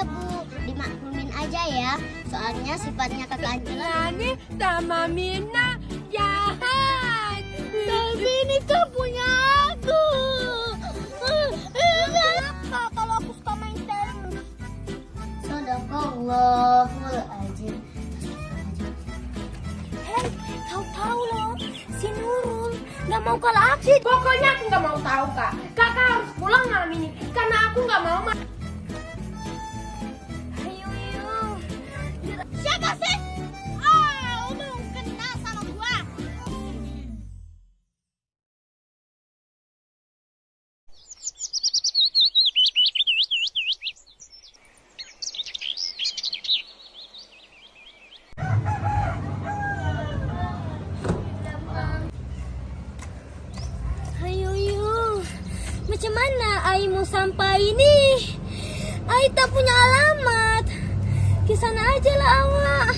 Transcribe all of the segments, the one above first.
Iya bu, dimaklumin aja ya. Soalnya sifatnya kakak Angela. Nani sama Mina jahat. Tapi ini kan punya aku. Kenapa kalau aku suka main terus? Sadaqallahuladzim. Hei, kau tahu loh, si Nurul nggak mau kalah aksi. Pokoknya aku nggak mau tahu kak. Kakak harus pulang malam ini karena aku nggak mau. Sampai ini? Ai tak punya alamat. Ke sana aja lah awak.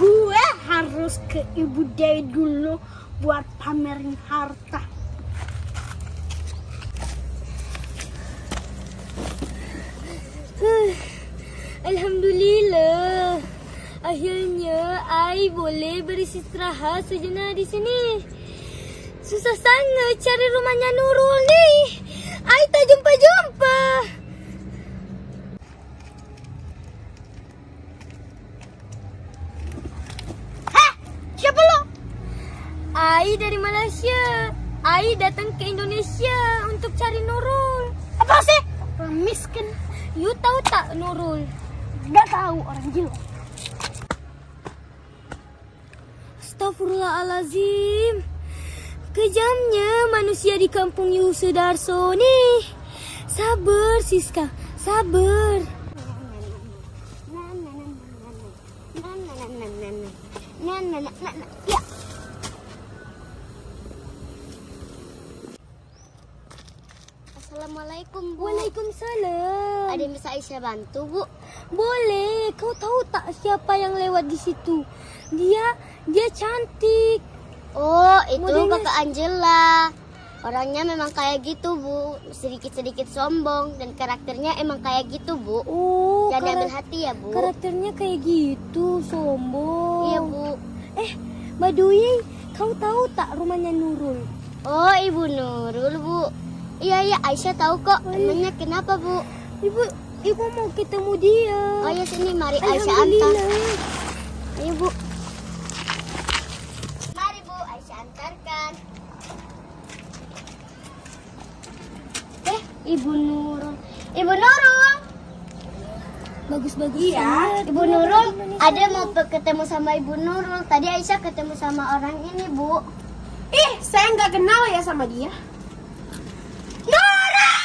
Gue harus ke Ibu Dewi dulu buat pamerin harta. Boleh beristirahat sejenak di sini. Susah sangat cari rumahnya Nurul nih. Ai tak jumpa-jumpa. Lo? Ai dari Malaysia. Ai datang ke Indonesia untuk cari Nurul. Apa sih? Miskin. You tahu tak Nurul? Gak tahu orang gila. Astagfirullahalazim. Kejamnya manusia di kampung Yu Sudarso nih. Sabar Siska, sabar. Ya. Assalamualaikum bu. Waalaikumsalam. Ada yang bisa Aisyah bantu bu? Boleh, kau tahu tak siapa yang lewat di situ? Dia dia cantik. Oh itu Modelnya- kakak Angela. Orangnya memang kayak gitu bu, sedikit-sedikit sombong dan karakternya emang kayak gitu bu. Oh, Jangan karak- hati ya bu. karakternya kayak gitu, sombong. Iya bu. Eh, Badui, kau tahu tak rumahnya Nurul? Oh ibu Nurul bu. Iya iya Aisyah tahu kok. Oh, iya. Emangnya kenapa bu? Ibu, ibu mau ketemu dia. Oh ya sini mari Aisyah antar. Ayo bu. Mari bu Aisyah antarkan. Eh ibu Nurul. Ibu Nurul. Bagus-bagus. Iya. banget. Ibu Nurul, ada mau ketemu sama Ibu Nurul. Tadi Aisyah ketemu sama orang ini, Bu. Ih, saya nggak kenal ya sama dia. Nurul!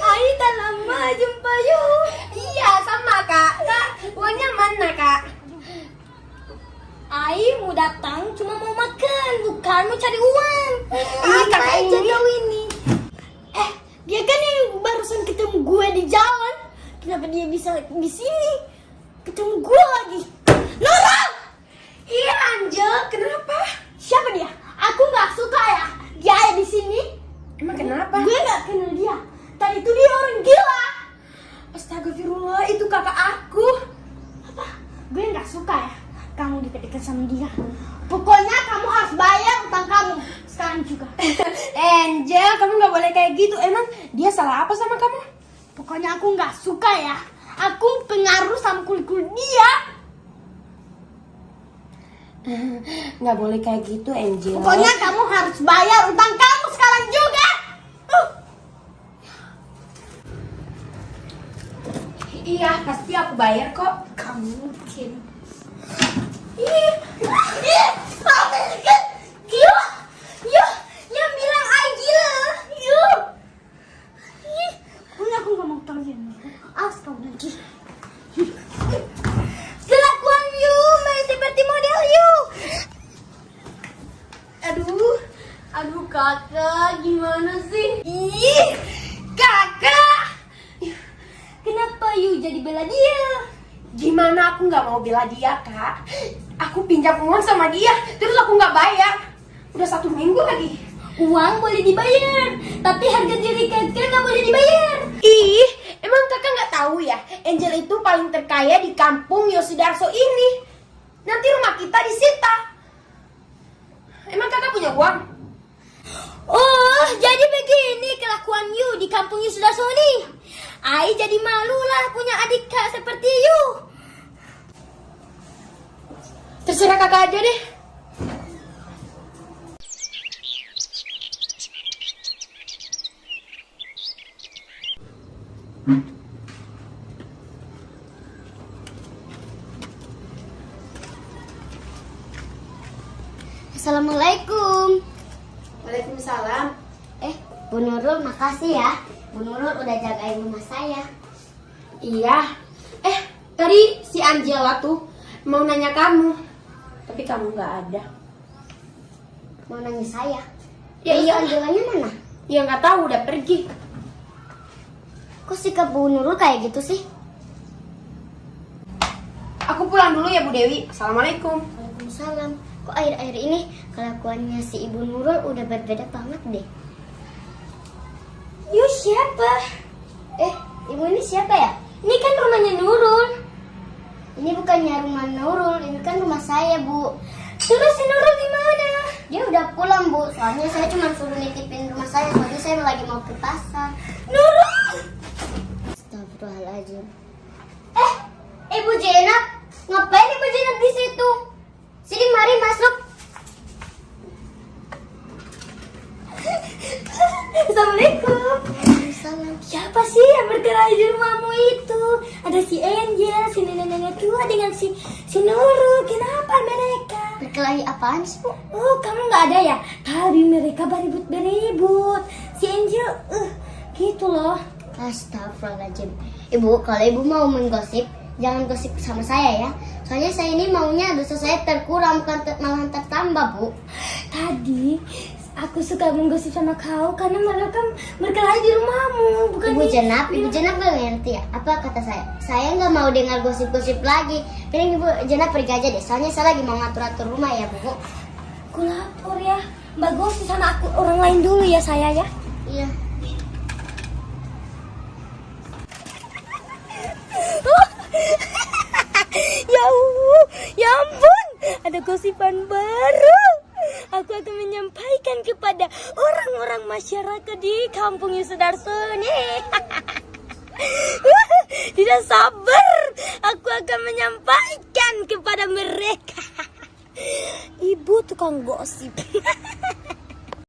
Ai tak lama jumpa you. Iya, sama kak. Kak, uangnya mana kak? Ai mau datang cuma mau makan, bukan mau cari uang. Apa kakak aja ini. kau ini? Eh, dia kan yang barusan ketemu gue di jalan. Kenapa dia bisa di sini? Ketemu gue lagi. Nurul! Iya, Angel. Kenapa? Siapa dia? Aku nggak suka ya. Dia ada di sini. Emang kenapa? Gue nggak kenal dia. Tadi itu dia orang gila. Astagfirullah, itu kakak aku. Apa? Gue nggak suka ya. Kamu deket-deket sama dia. Pokoknya kamu harus bayar utang kamu. Sekarang juga. Angel, kamu nggak boleh kayak gitu. Emang dia salah apa sama kamu? Pokoknya aku nggak suka ya. Aku pengaruh sama kulit-kulit dia. Nggak boleh kayak gitu, Angel. Pokoknya kamu harus bayar utang kamu sekarang juga. Uh. Iya, pasti aku bayar kok. Kamu mungkin. Ih, ih, sampai deket. Gila. Yuh, yang bilang ay gila. Yuh. Ih, pokoknya aku gak mau tahu yang Awas kamu nanti. Kelakuan you main seperti model you. Aduh, aduh kakak, gimana sih? Ih, kakak bela dia. Gimana aku nggak mau bela dia, Kak? Aku pinjam uang sama dia, terus aku nggak bayar. Udah satu minggu lagi. Uang boleh dibayar, tapi harga diri kakak nggak boleh dibayar. Ih, emang kakak nggak tahu ya? Angel itu paling terkaya di kampung Yosidarso ini. Nanti rumah kita disita. Emang kakak punya uang? Jadi begini kelakuan you di kampung you sudah Sony. Ai jadi malu lah punya adik kak seperti you. Terserah kakak aja deh. Assalamualaikum. Waalaikumsalam. Eh, Bu Nurul makasih ya. Bu Nurul udah jagain rumah saya. Iya. Eh, tadi si Angela tuh mau nanya kamu. Tapi kamu nggak ada. Mau nanya saya. Ya, Ya, iya, iya. Angelanya mana? Ya nggak tahu udah pergi. Kok sikap Bu Nurul kayak gitu sih? Aku pulang dulu ya Bu Dewi. Assalamualaikum. Waalaikumsalam. Kok akhir-akhir ini kelakuannya si Ibu Nurul udah berbeda banget deh. Siapa? Eh, ibu ini siapa ya? Ini kan rumahnya Nurul. Ini bukannya rumah Nurul, ini kan rumah saya, Bu. Terus si Nurul di mana? Dia udah pulang, Bu. Soalnya saya cuma suruh nitipin rumah saya, soalnya saya lagi mau ke pasar. Nurul! Astagfirullahaladzim. Eh, Ibu Jenab, ngapain Ibu Jenab di situ? Sini, mari masuk. Assalamualaikum. Siapa sih yang bergerak di rumahmu itu? Ada si Angel, si nenek-nenek tua dengan si si Nurul. Kenapa mereka? Berkelahi apaan sih, Bu? Oh, kamu nggak ada ya? Tadi mereka beribut-beribut. Si Angel, uh, gitu loh. Astagfirullahaladzim. Ibu, kalau ibu mau menggosip, jangan gosip sama saya ya. Soalnya saya ini maunya dosa saya terkurang, bukan ter- malahan tertambah, Bu. Tadi aku suka menggosip sama kau karena mereka berkelahi di rumahmu, bukan Ibu Jenap, Ibu Jenap gak ngerti ya? Apa kata saya? Saya nggak mau dengar gosip-gosip lagi. Mending Ibu Jenap pergi aja deh. Soalnya saya lagi mau ngatur-atur rumah ya, Bu. Aku lapor ya. Mbak gosip sama aku orang lain dulu ya saya ya. Iya. ya Allah, ya ampun, ada gosipan baru. Aku akan menyampaikan kepada orang-orang masyarakat di kampung Yusudarso nih. Tidak sabar, aku akan menyampaikan kepada mereka. Ibu tukang gosip.